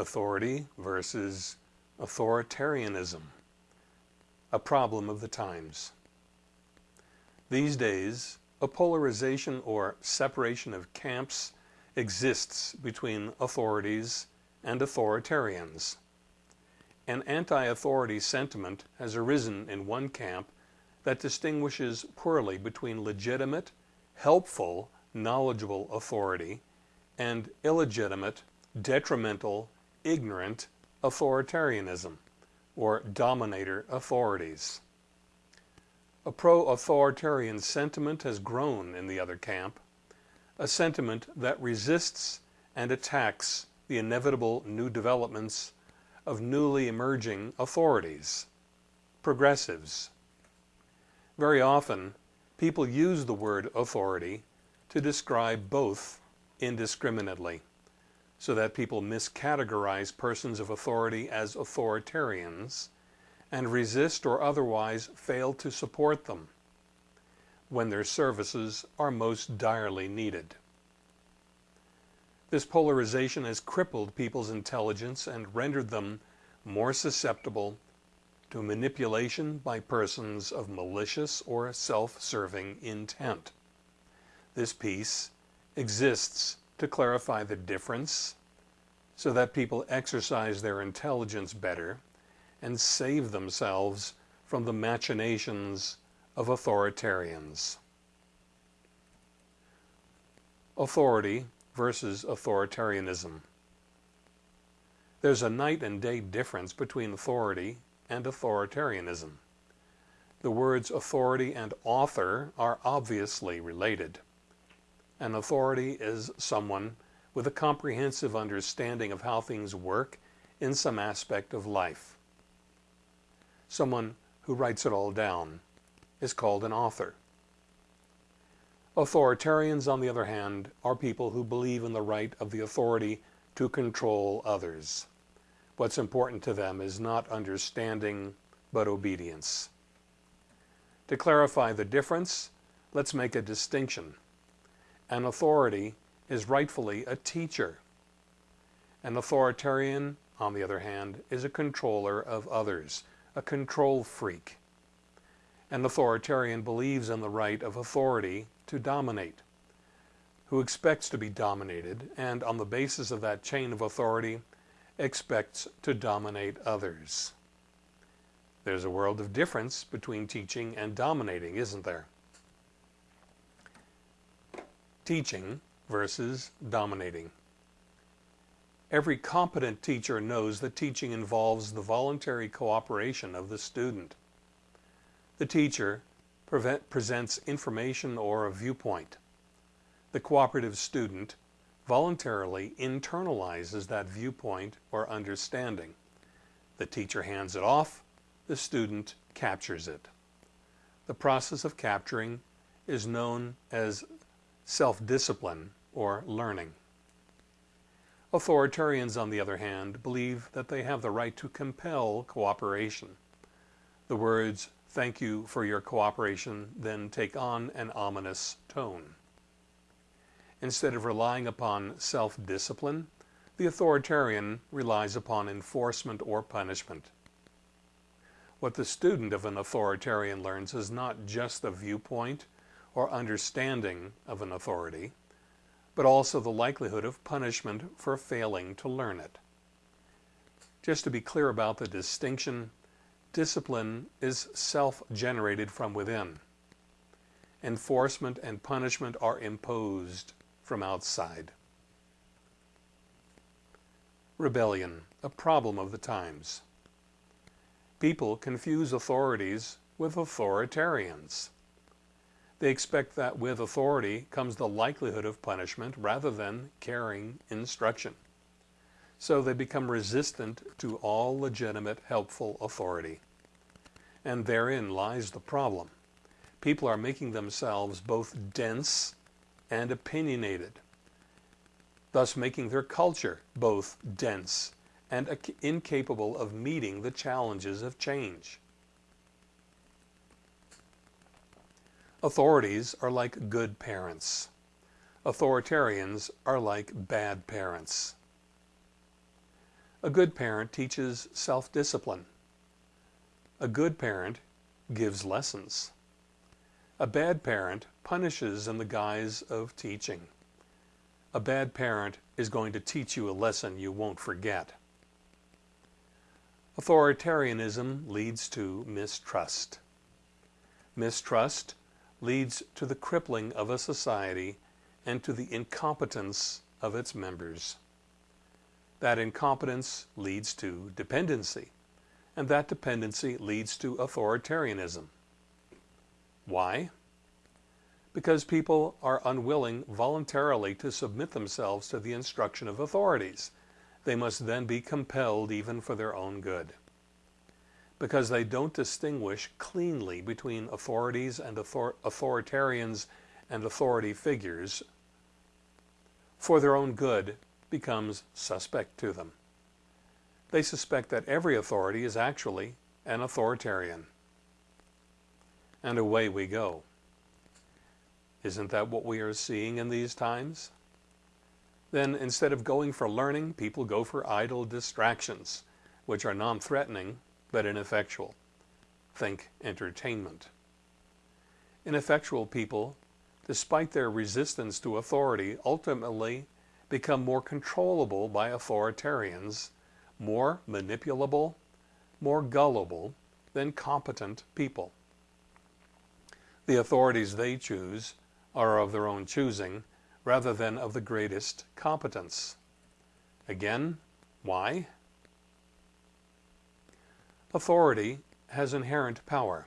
authority versus authoritarianism, a problem of the times. These days, a polarization or separation of camps exists between authorities and authoritarians. An anti-authority sentiment has arisen in one camp that distinguishes poorly between legitimate, helpful, knowledgeable authority and illegitimate, detrimental, ignorant authoritarianism or dominator authorities. A pro-authoritarian sentiment has grown in the other camp, a sentiment that resists and attacks the inevitable new developments of newly emerging authorities, progressives. Very often, people use the word authority to describe both indiscriminately, so that people miscategorize persons of authority as authoritarians and resist or otherwise fail to support them when their services are most direly needed. This polarization has crippled people's intelligence and rendered them more susceptible to manipulation by persons of malicious or self-serving intent. This piece exists to clarify the difference so that people exercise their intelligence better and save themselves from the machinations of authoritarians. Authority versus authoritarianism. There's a night and day difference between authority and authoritarianism. The words authority and author are obviously related. An authority is someone with a comprehensive understanding of how things work in some aspect of life. Someone who writes it all down is called an author. Authoritarians, on the other hand, are people who believe in the right of the authority to control others. What's important to them is not understanding, but obedience. To clarify the difference, let's make a distinction. An authority is rightfully a teacher. An authoritarian, on the other hand, is a controller of others, a control freak. An authoritarian believes in the right of authority to dominate, who expects to be dominated, and on the basis of that chain of authority, expects to dominate others. There's a world of difference between teaching and dominating, isn't there? Teaching versus dominating. Every competent teacher knows that teaching involves the voluntary cooperation of the student. The teacher presents information or a viewpoint. The cooperative student voluntarily internalizes that viewpoint or understanding. The teacher hands it off, the student captures it. The process of capturing is known as self-discipline or learning. Authoritarians, on the other hand, believe that they have the right to compel cooperation. The words Thank you for your cooperation, then take on an ominous tone. Instead of relying upon self-discipline, the authoritarian relies upon enforcement or punishment. What the student of an authoritarian learns is not just the viewpoint or understanding of an authority, but also the likelihood of punishment for failing to learn it. Just to be clear about the distinction, Discipline is self-generated from within. Enforcement and punishment are imposed from outside. Rebellion, a problem of the times. People confuse authorities with authoritarians. They expect that with authority comes the likelihood of punishment rather than caring instruction so they become resistant to all legitimate helpful authority. And therein lies the problem. People are making themselves both dense and opinionated, thus making their culture both dense and incapable of meeting the challenges of change. Authorities are like good parents. Authoritarians are like bad parents. A good parent teaches self-discipline. A good parent gives lessons. A bad parent punishes in the guise of teaching. A bad parent is going to teach you a lesson you won't forget. Authoritarianism leads to mistrust. Mistrust leads to the crippling of a society and to the incompetence of its members. That incompetence leads to dependency, and that dependency leads to authoritarianism. Why? Because people are unwilling voluntarily to submit themselves to the instruction of authorities. They must then be compelled even for their own good. Because they don't distinguish cleanly between authorities and author authoritarians and authority figures, for their own good becomes suspect to them. They suspect that every authority is actually an authoritarian and away we go. Isn't that what we are seeing in these times? Then instead of going for learning, people go for idle distractions, which are non-threatening but ineffectual. Think entertainment. Ineffectual people, despite their resistance to authority, ultimately become more controllable by authoritarians, more manipulable, more gullible than competent people. The authorities they choose are of their own choosing rather than of the greatest competence. Again, why? Authority has inherent power.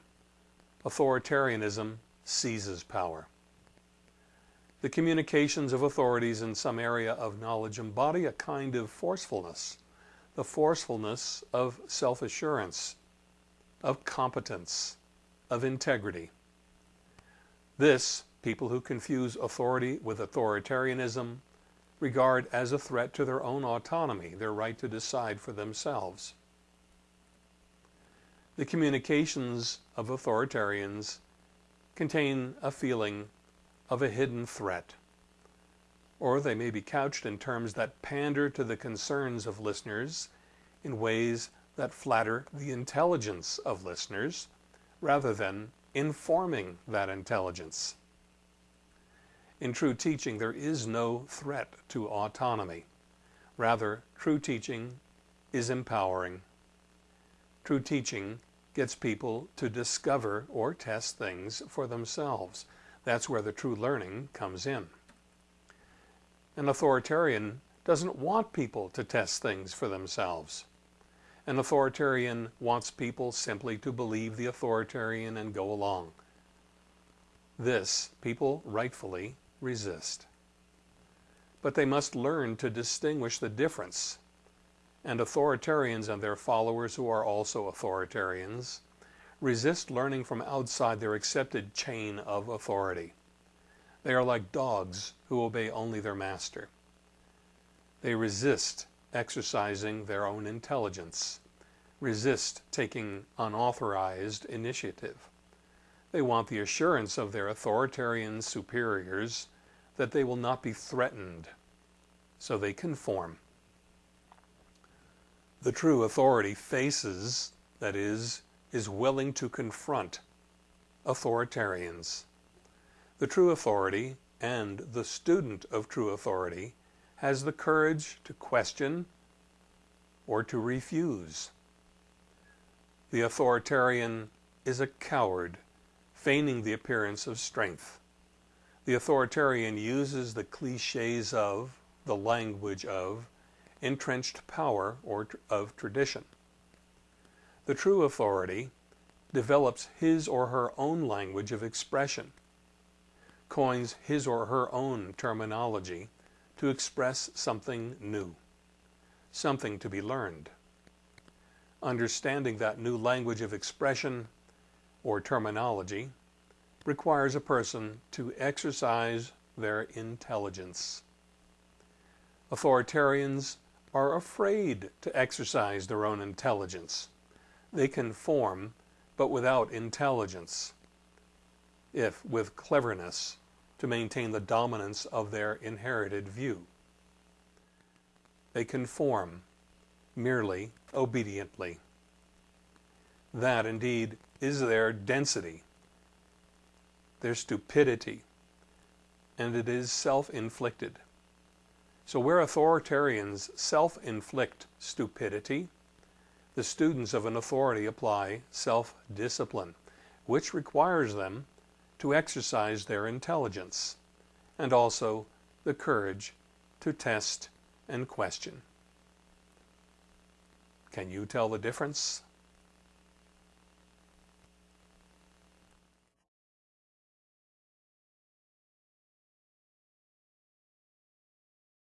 Authoritarianism seizes power. The communications of authorities in some area of knowledge embody a kind of forcefulness, the forcefulness of self-assurance, of competence, of integrity. This, people who confuse authority with authoritarianism regard as a threat to their own autonomy, their right to decide for themselves. The communications of authoritarians contain a feeling of a hidden threat, or they may be couched in terms that pander to the concerns of listeners in ways that flatter the intelligence of listeners rather than informing that intelligence. In true teaching, there is no threat to autonomy. Rather, true teaching is empowering. True teaching gets people to discover or test things for themselves. That's where the true learning comes in. An authoritarian doesn't want people to test things for themselves. An authoritarian wants people simply to believe the authoritarian and go along. This people rightfully resist. But they must learn to distinguish the difference. And authoritarians and their followers who are also authoritarians resist learning from outside their accepted chain of authority. They are like dogs who obey only their master. They resist exercising their own intelligence, resist taking unauthorized initiative. They want the assurance of their authoritarian superiors that they will not be threatened, so they conform. The true authority faces, that is, is willing to confront authoritarians. The true authority and the student of true authority has the courage to question or to refuse. The authoritarian is a coward, feigning the appearance of strength. The authoritarian uses the cliches of, the language of, entrenched power or of tradition. The true authority develops his or her own language of expression, coins his or her own terminology to express something new, something to be learned. Understanding that new language of expression or terminology requires a person to exercise their intelligence. Authoritarians are afraid to exercise their own intelligence. They conform, but without intelligence, if with cleverness, to maintain the dominance of their inherited view. They conform, merely obediently. That, indeed, is their density, their stupidity, and it is self-inflicted. So where authoritarians self-inflict stupidity, the students of an authority apply self-discipline, which requires them to exercise their intelligence and also the courage to test and question. Can you tell the difference?